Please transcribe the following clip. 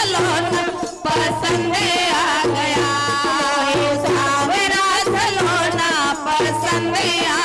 Salon पसंद आ गया। सावरा सलोना पसंद आ